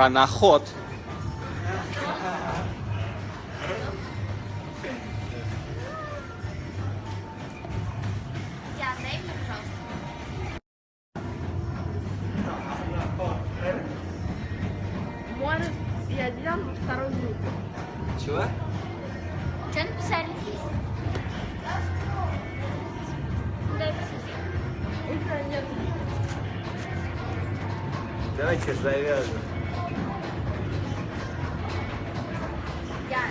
А на ход. Диан, дай мне, пожалуйста. Может, я Диану вторую группу. Чего? Что написали? Дай посмотреть. Завяжем. Диан.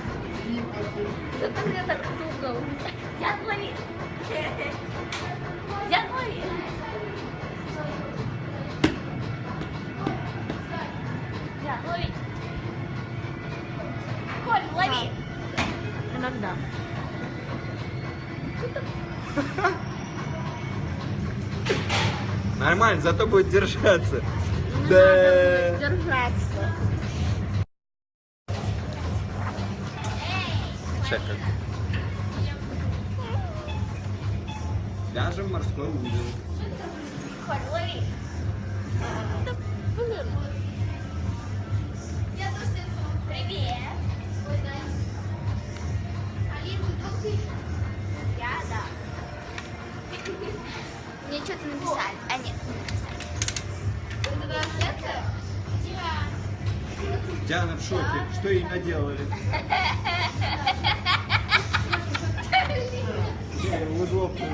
Это мне так туго. Диан, лови. Диан, лови. Диан, лови. Коль, лови. Иногда. Нормально, зато будет держаться. Не Да. надо держаться. Сейчас как. Вяжем морской узел. Коль, лови. Блин. Привет. Я, да. Мне что-то написали. А, нет, не написали. Диана в шоке. Что ей наделали?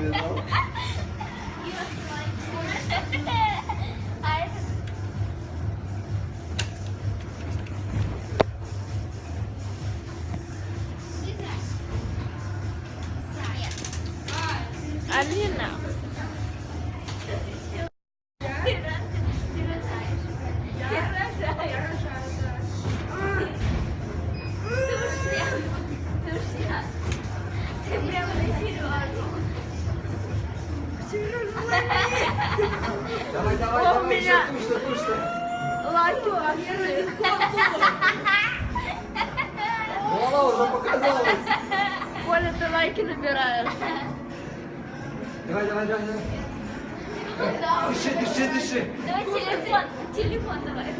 you know? Давай, давай, О, давай, меня. еще кушай, кушай. Лайки. Голова уже показалась. Коля, ты лайки набираешь. Давай, давай, давай, давай. Дыши, дыши, дыши. Давай телефон, телефон давай.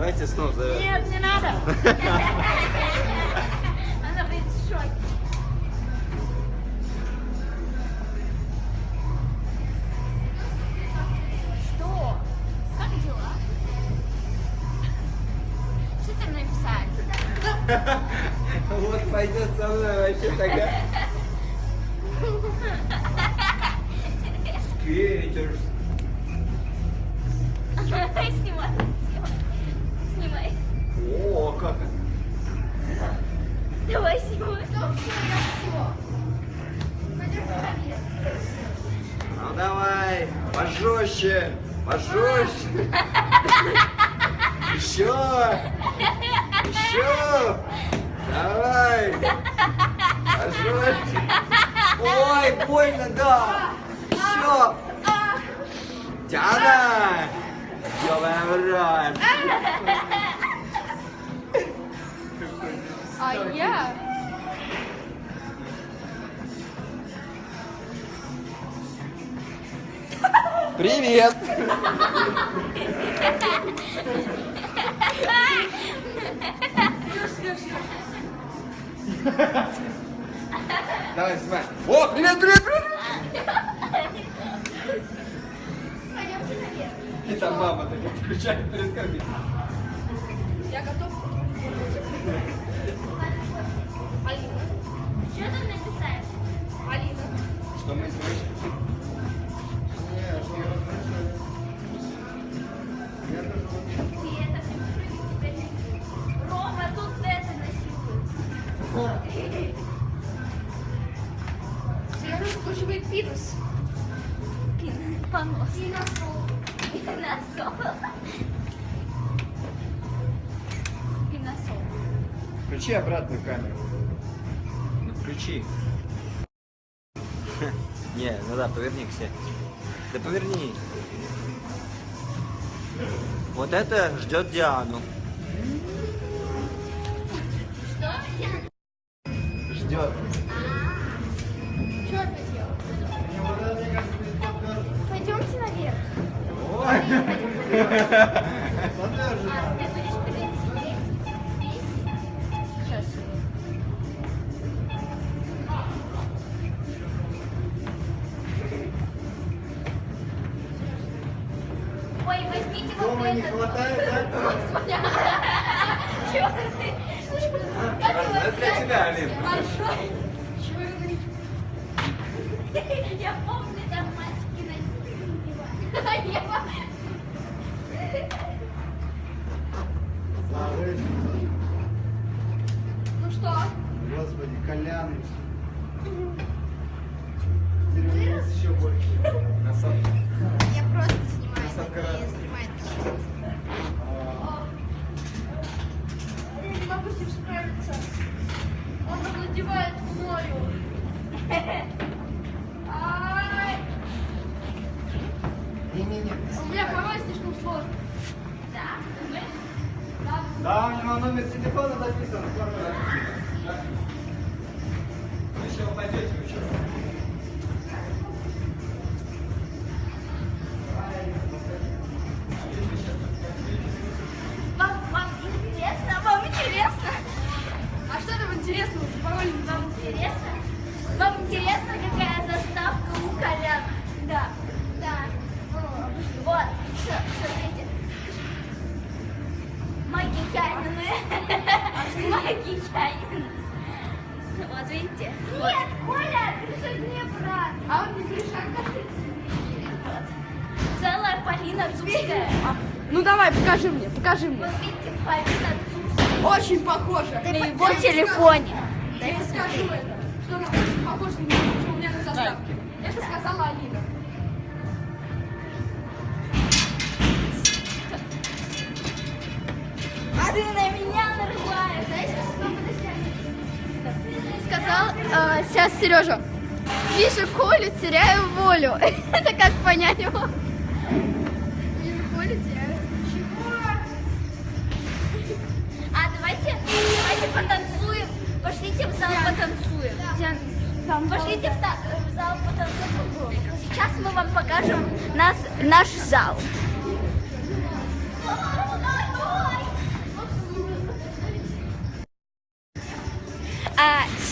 Давайте снова завяжем. Нет, не надо. Она будет в шоке. Что? Как дела? Что ты написали? Вот пойдет со мной вообще такая. Скейтер. Пожестче. Еще, еще. Давай. Пожестче. Ой, больно, да. Еще. Диана. Ёбаный в рот. А я? Привет. Давай, снимай. О, привет, привет, привет. И там мама такая включает перед понос. И на стол. И на стол. И на стол. Включи обратную камеру. Ну, включи. Не, ну да, поверни к себе. Да поверни. Вот это ждет Диану. Что? Дома не хватает, да? Чё ты? Это для тебя, Алин. Большой. Чего Я помню, там мальчики носили. Я Ну что? Господи, Колян. Деревенец еще больше. Красавчик. Я просто снимаю. Красотка Я снимаю. А, Я не могу с ним справиться. Он овладевает мною. Ай! Не-не-не. У меня порой слишком сложно. Да, у него номер телефона записан. Вы еще упадете, что? Вам, вам интересно? Вам интересно? А что там интересного? Пароль Вам интересно? Вам интересно, Магикянины. Магикянины. Вот видите? Нет, Коля, ты же не брат. А он не Гриша. Вот. Целая Полина Цурская. Ну давай, покажи мне, покажи мне. Вот видите, Полина Цурская. Очень похоже. На его телефоне. Я скажу это, что она очень похожа на меня, у меня на заставке. Это сказала Алина. Ты на меня нарываешь. Что Сказал сейчас Сережа. Вижу Колю, теряю волю. Это как понять его? Вижу Колю, теряю. А давайте, давайте потанцуем. Пошлите в зал потанцуем. Пошлите в, та- в зал потанцуем. Сейчас мы вам покажем нас, наш зал.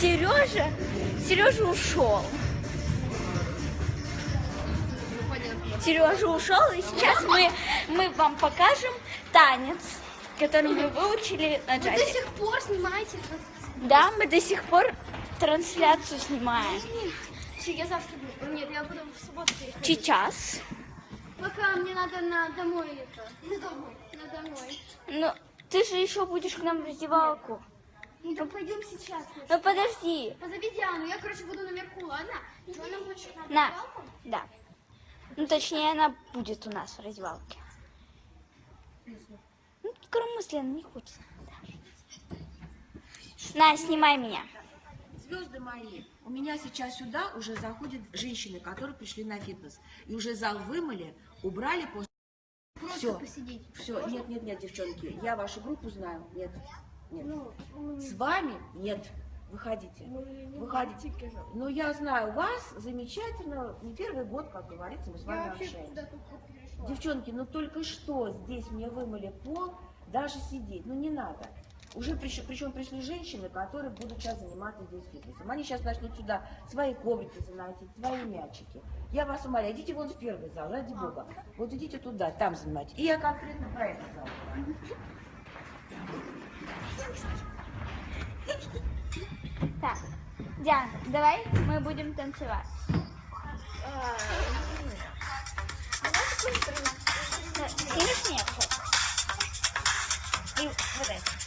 Сережа, Сережа ушел. Сережа ушел, и сейчас мы, мы вам покажем танец, который мы выучили на Вы до джазе. сих пор снимаете Да, мы до сих пор трансляцию снимаем. Я завтра. Нет, я буду в субботу приходить. Сейчас. Пока мне надо на домой это. На домой. На домой. Ну, ты же еще будешь к нам в раздевалку. Ну пойдем сейчас. Ну подожди. Позови Диану, я, короче, буду наверху, ладно? Что она хочет на На. раздевалку? Да. Ну, точнее, она будет у нас в раздевалке. Ну, коромысленно не хочется. Да. На, снимай меня. Звезды мои, у меня сейчас сюда уже заходят женщины, которые пришли на фитнес. И уже зал вымыли, убрали после... Просто Всё. посидеть. Все, нет, нет, нет, девчонки, я вашу группу знаю. Нет, С вами нет. Выходите. Выходите. Ну, я знаю вас замечательно. Не первый год, как говорится, мы с вами общаемся. Девчонки, ну только что здесь мне вымыли пол, даже сидеть, ну не надо. Уже приш- причем пришли женщины, которые будут сейчас заниматься здесь фитнесом. Они сейчас начнут сюда свои коврики заносить, свои мячики. Я вас умоляю, идите вон в первый зал, ради бога. Вот идите туда, там занимайтесь. И я конкретно про этот зал. Так, Диана, давай мы будем танцевать. Снимешь мне? И вот это.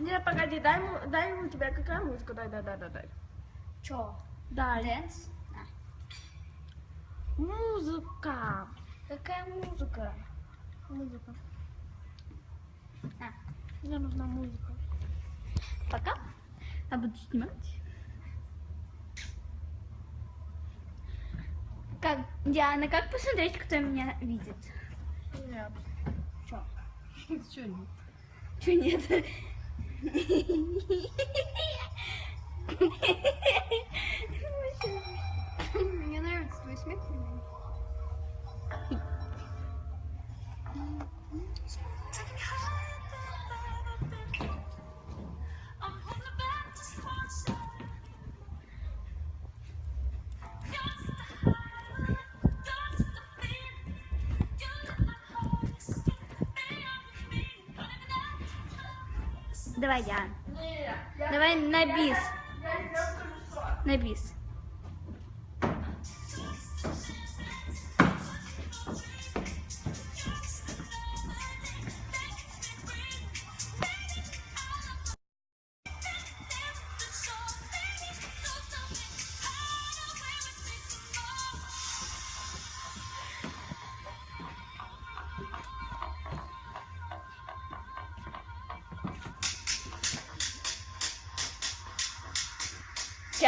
Не, погоди, дай ему, дай ему тебя какая музыка? Дай, дай, дай, дай, дай. Че? Дай. Дэнс? Музыка. Какая музыка? Музыка. А. Мне нужна музыка. Пока. Я буду снимать. Как, Диана, как посмотреть, кто меня видит? Нет. Чё? Чё нет? Чё нет? Мне нравится твой смех. Давай, Диана. Давай на бис. На бис.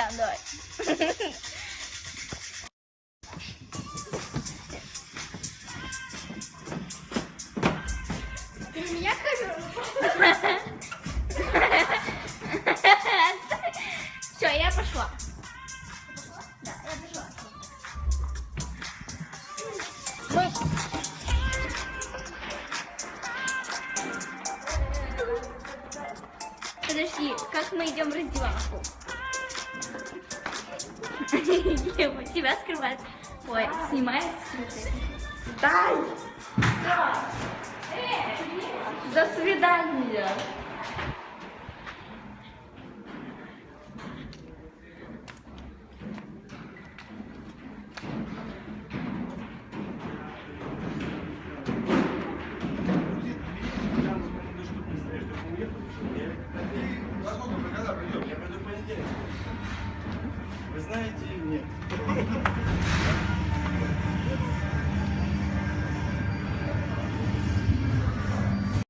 Диана, давай. Ты на меня камеру? Все, я пошла. Да, я пошла. Подожди, как мы идем в раздевалку? Тебя скрывает. Ой, снимает скрытый. Дай! До свидания.